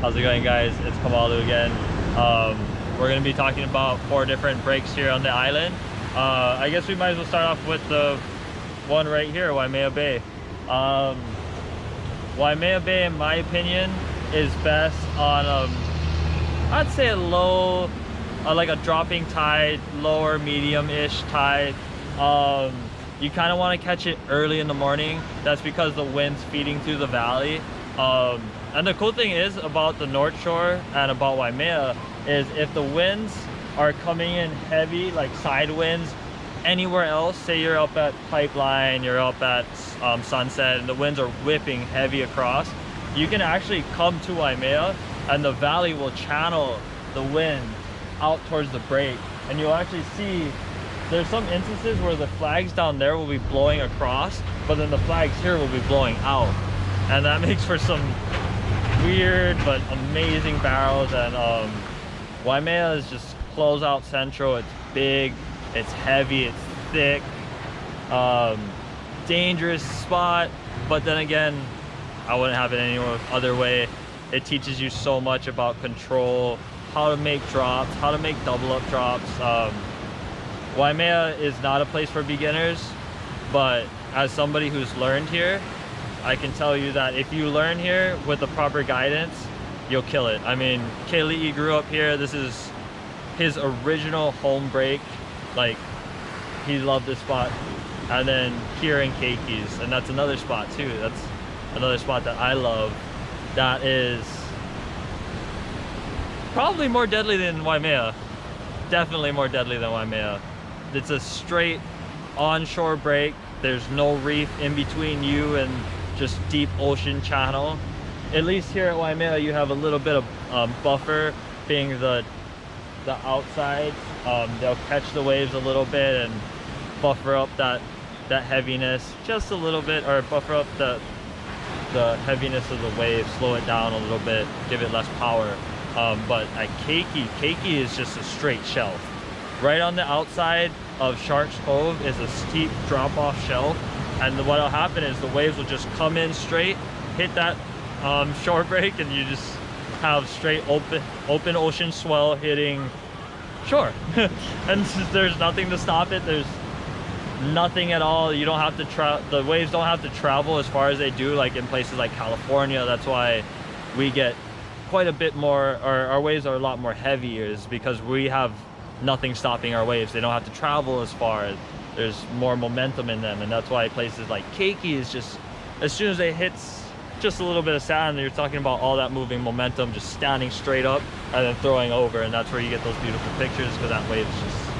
How's it going guys? It's Kamalu again. Um, we're going to be talking about four different breaks here on the island. Uh, I guess we might as well start off with the one right here, Waimea Bay. Um, Waimea Bay, in my opinion, is best on, um, I'd say a low, uh, like a dropping tide, lower medium-ish tide. Um, you kind of want to catch it early in the morning. That's because the wind's feeding through the valley. Um, and the cool thing is about the North Shore and about Waimea is if the winds are coming in heavy, like side winds, anywhere else, say you're up at Pipeline, you're up at um, Sunset, and the winds are whipping heavy across, you can actually come to Waimea and the valley will channel the wind out towards the break. And you'll actually see there's some instances where the flags down there will be blowing across, but then the flags here will be blowing out. And that makes for some weird but amazing barrels. And um, Waimea is just close out central. It's big it's heavy it's thick um, dangerous spot. But then again I wouldn't have it any other way. It teaches you so much about control how to make drops how to make double up drops. Um, Waimea is not a place for beginners but as somebody who's learned here I can tell you that if you learn here with the proper guidance, you'll kill it. I mean, Keli'i grew up here. This is his original home break. Like, he loved this spot. And then here in Keikis, and that's another spot too. That's another spot that I love. That is probably more deadly than Waimea. Definitely more deadly than Waimea. It's a straight onshore break. There's no reef in between you and just deep ocean channel. At least here at Waimea, you have a little bit of um, buffer being the the outside. Um, they'll catch the waves a little bit and buffer up that that heaviness just a little bit, or buffer up the the heaviness of the wave, slow it down a little bit, give it less power. Um, but at Keiki, Keiki is just a straight shelf. Right on the outside of Sharks Cove is a steep drop-off shelf and what'll happen is the waves will just come in straight hit that um, shore break and you just have straight open open ocean swell hitting shore. And there's nothing to stop it. There's nothing at all. You don't have to travel. the waves don't have to travel as far as they do like in places like California. That's why we get quite a bit more our, our waves are a lot more heavier is because we have nothing stopping our waves. They don't have to travel as far there's more momentum in them and that's why places like Keiki is just as soon as it hits just a little bit of sand you're talking about all that moving momentum just standing straight up and then throwing over and that's where you get those beautiful pictures because that wave is just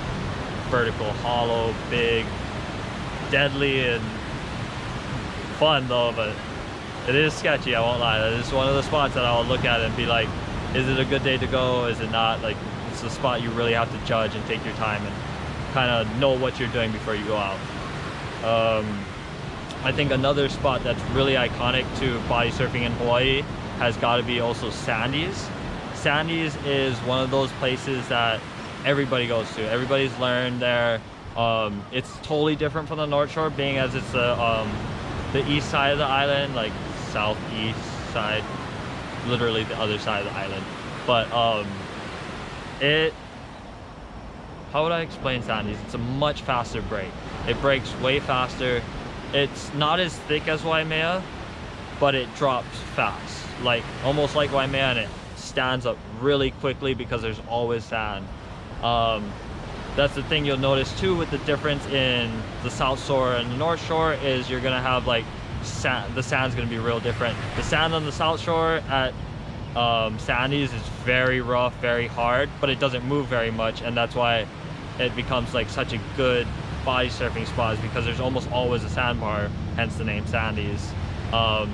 vertical hollow big deadly and fun though but it is sketchy i won't lie. That is one of the spots that i'll look at and be like is it a good day to go? Is it not? Like it's a spot you really have to judge and take your time and kind of know what you're doing before you go out. Um, I think another spot that's really iconic to body surfing in Hawaii has got to be also Sandy's. Sandy's is one of those places that everybody goes to. Everybody's learned there. Um, it's totally different from the North Shore, being as it's the um, the east side of the island, like southeast side, literally the other side of the island. But um, it how would I explain Sandy's? It's a much faster break. It breaks way faster. It's not as thick as Waimea, but it drops fast. Like, almost like Waimea and it stands up really quickly because there's always sand. Um, that's the thing you'll notice too with the difference in the South Shore and the North Shore is you're gonna have like sand, the sand's gonna be real different. The sand on the South Shore at um, Sandy's is very rough, very hard, but it doesn't move very much and that's why it becomes like such a good body surfing spot is because there's almost always a sandbar, hence the name Sandy's. Um,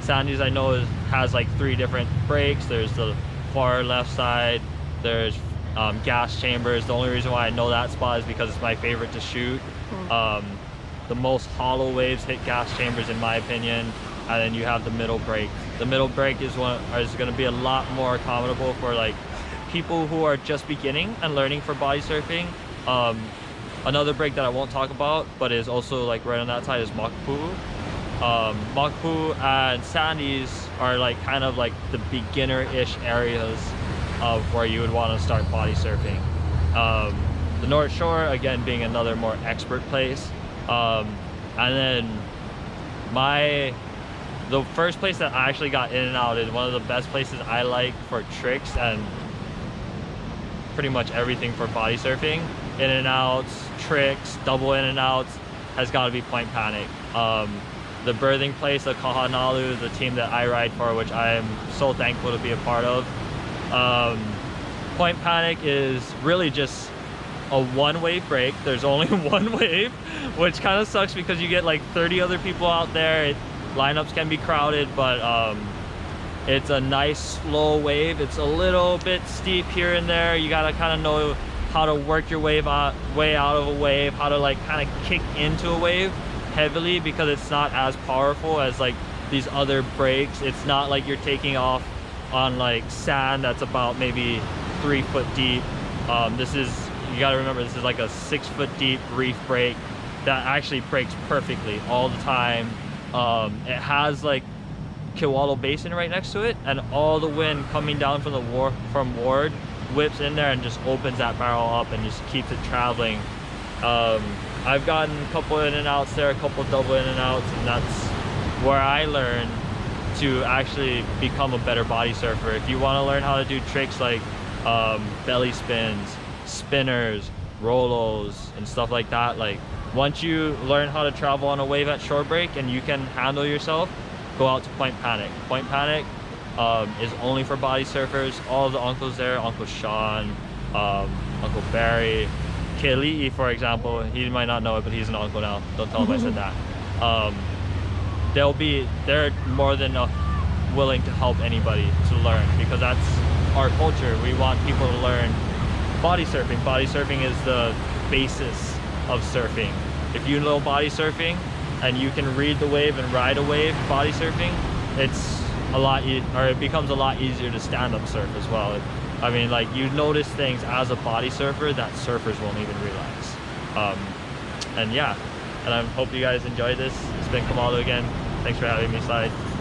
Sandy's I know is, has like three different breaks. There's the far left side, there's um, gas chambers. The only reason why I know that spot is because it's my favorite to shoot. Hmm. Um, the most hollow waves hit gas chambers in my opinion. And then you have the middle break. The middle break is one is going to be a lot more accommodable for like people who are just beginning and learning for body surfing um, another break that I won't talk about, but is also like right on that side is Makapu'u. Um, Makapu'u and Sandy's are like kind of like the beginner-ish areas of where you would want to start body surfing. Um, the North Shore, again, being another more expert place. Um, and then my, the first place that I actually got in and out is one of the best places I like for tricks and pretty much everything for body surfing. In and outs, tricks, double in and outs, has got to be Point Panic. Um, the birthing place of Kahanalu, the team that I ride for, which I am so thankful to be a part of. Um, Point Panic is really just a one wave break. There's only one wave, which kind of sucks because you get like 30 other people out there. It, lineups can be crowded, but um, it's a nice slow wave. It's a little bit steep here and there. You gotta kind of know how to work your wave out, way out of a wave, how to like kind of kick into a wave heavily because it's not as powerful as like these other breaks. It's not like you're taking off on like sand that's about maybe three foot deep. Um, this is, you gotta remember, this is like a six foot deep reef break that actually breaks perfectly all the time. Um, it has like Kewalo Basin right next to it and all the wind coming down from the war from Ward whips in there and just opens that barrel up and just keeps it traveling. Um, I've gotten a couple in and outs there, a couple double in and outs and that's where I learned to actually become a better body surfer. If you want to learn how to do tricks like um, belly spins, spinners, rollos and stuff like that, like once you learn how to travel on a wave at shore break and you can handle yourself, go out to Point Panic. Point Panic um, is only for body surfers. All the uncles there, Uncle Sean, um, Uncle Barry, Keli'i, for example, he might not know it, but he's an uncle now. Don't tell him I said that. Um, they'll be, they're more than willing to help anybody to learn because that's our culture. We want people to learn body surfing. Body surfing is the basis of surfing. If you know body surfing, and you can read the wave and ride a wave body surfing, it's a lot, e or it becomes a lot easier to stand up surf as well. I mean, like you notice things as a body surfer that surfers won't even realize. Um, and yeah, and I hope you guys enjoyed this. It's been Kamalo again. Thanks for having me, Slyde.